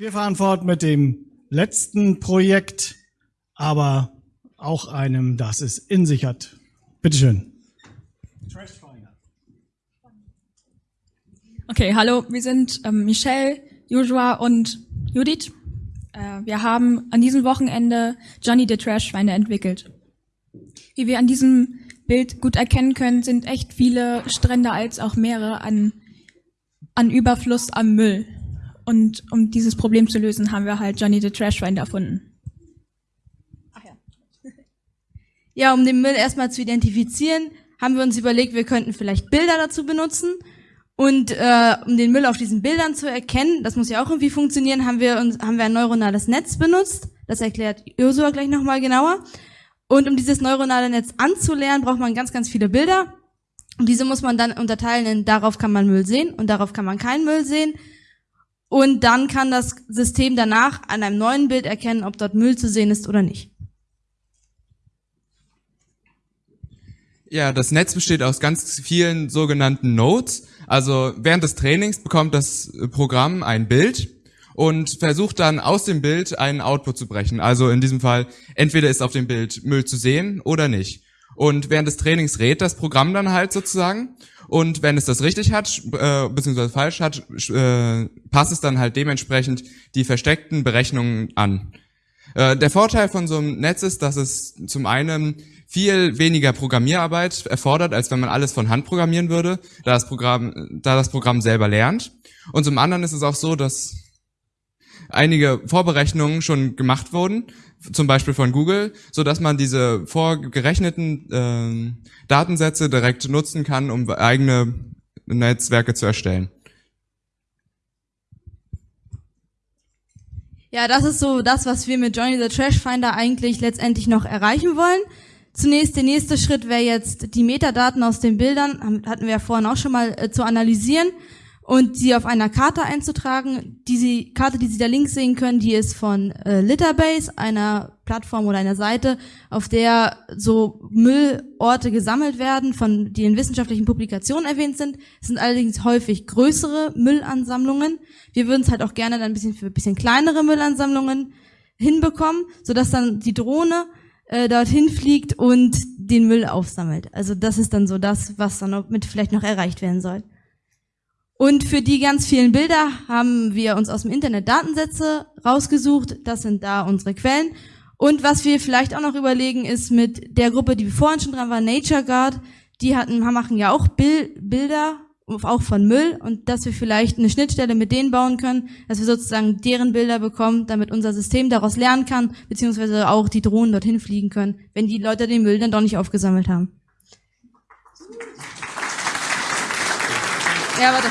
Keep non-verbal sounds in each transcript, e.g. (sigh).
Wir fahren fort mit dem letzten Projekt, aber auch einem, das es in sich hat. Bitteschön. Okay, hallo, wir sind ähm, Michelle, Joshua und Judith. Äh, wir haben an diesem Wochenende Johnny the Trashfinder entwickelt. Wie wir an diesem Bild gut erkennen können, sind echt viele Strände als auch Meere an, an Überfluss am Müll. Und um dieses Problem zu lösen, haben wir halt Johnny the Trashfinder erfunden. Ach ja. ja, um den Müll erstmal zu identifizieren, haben wir uns überlegt, wir könnten vielleicht Bilder dazu benutzen. Und äh, um den Müll auf diesen Bildern zu erkennen, das muss ja auch irgendwie funktionieren, haben wir uns haben wir ein neuronales Netz benutzt. Das erklärt Ursula gleich nochmal genauer. Und um dieses neuronale Netz anzulernen, braucht man ganz, ganz viele Bilder. Und diese muss man dann unterteilen in darauf kann man Müll sehen und darauf kann man keinen Müll sehen. Und dann kann das System danach an einem neuen Bild erkennen, ob dort Müll zu sehen ist oder nicht. Ja, das Netz besteht aus ganz vielen sogenannten Nodes. Also während des Trainings bekommt das Programm ein Bild und versucht dann aus dem Bild einen Output zu brechen. Also in diesem Fall, entweder ist auf dem Bild Müll zu sehen oder nicht. Und während des Trainings rät das Programm dann halt sozusagen. Und wenn es das richtig hat, äh, beziehungsweise falsch hat, äh, passt es dann halt dementsprechend die versteckten Berechnungen an. Äh, der Vorteil von so einem Netz ist, dass es zum einen viel weniger Programmierarbeit erfordert, als wenn man alles von Hand programmieren würde, da das Programm, da das Programm selber lernt. Und zum anderen ist es auch so, dass einige Vorberechnungen schon gemacht wurden, zum Beispiel von Google, so dass man diese vorgerechneten äh, Datensätze direkt nutzen kann, um eigene Netzwerke zu erstellen. Ja, das ist so das, was wir mit Johnny the Trash Finder eigentlich letztendlich noch erreichen wollen. Zunächst der nächste Schritt wäre jetzt die Metadaten aus den Bildern, hatten wir ja vorhin auch schon mal äh, zu analysieren und sie auf einer Karte einzutragen. Diese Karte, die Sie da links sehen können, die ist von äh, Litterbase, einer Plattform oder einer Seite, auf der so Müllorte gesammelt werden, von die in wissenschaftlichen Publikationen erwähnt sind. Es sind allerdings häufig größere Müllansammlungen. Wir würden es halt auch gerne dann ein bisschen für ein bisschen kleinere Müllansammlungen hinbekommen, sodass dann die Drohne äh, dorthin fliegt und den Müll aufsammelt. Also das ist dann so das, was dann mit vielleicht noch erreicht werden soll. Und für die ganz vielen Bilder haben wir uns aus dem Internet Datensätze rausgesucht. Das sind da unsere Quellen. Und was wir vielleicht auch noch überlegen, ist mit der Gruppe, die vorhin schon dran war, Nature Guard, die hatten, machen ja auch Bilder auch von Müll und dass wir vielleicht eine Schnittstelle mit denen bauen können, dass wir sozusagen deren Bilder bekommen, damit unser System daraus lernen kann, beziehungsweise auch die Drohnen dorthin fliegen können, wenn die Leute den Müll dann doch nicht aufgesammelt haben. Ja, warte.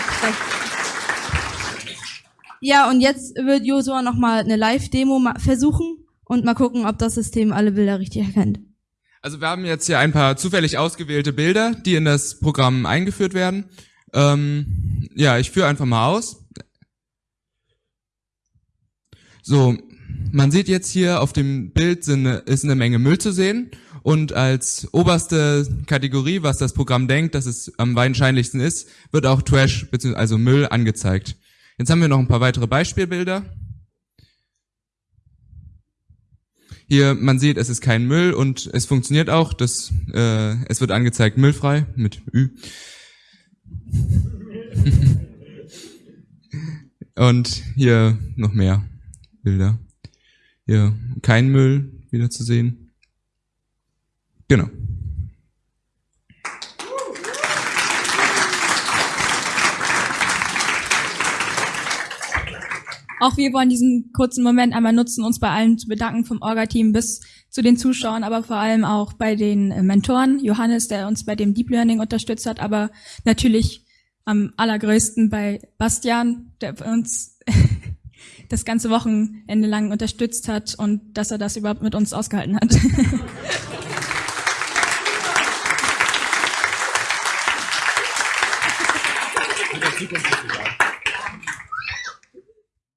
Ja, und jetzt wird Josua nochmal eine Live-Demo versuchen und mal gucken, ob das System alle Bilder richtig erkennt. Also wir haben jetzt hier ein paar zufällig ausgewählte Bilder, die in das Programm eingeführt werden. Ähm, ja, ich führe einfach mal aus. So, man sieht jetzt hier auf dem Bild sind, ist eine Menge Müll zu sehen und als oberste Kategorie, was das Programm denkt, dass es am wahrscheinlichsten ist, wird auch Trash bzw. also Müll angezeigt. Jetzt haben wir noch ein paar weitere Beispielbilder. Hier, man sieht, es ist kein Müll und es funktioniert auch. Das, äh, es wird angezeigt müllfrei mit Ü. (laughs) Und hier noch mehr Bilder. Hier kein Müll wieder zu sehen. Genau. Auch wir wollen diesen kurzen Moment einmal nutzen, uns bei allen zu bedanken vom Orga-Team bis zu den Zuschauern, aber vor allem auch bei den äh, Mentoren. Johannes, der uns bei dem Deep Learning unterstützt hat, aber natürlich am allergrößten bei Bastian, der uns das ganze Wochenende lang unterstützt hat und dass er das überhaupt mit uns ausgehalten hat. (laughs)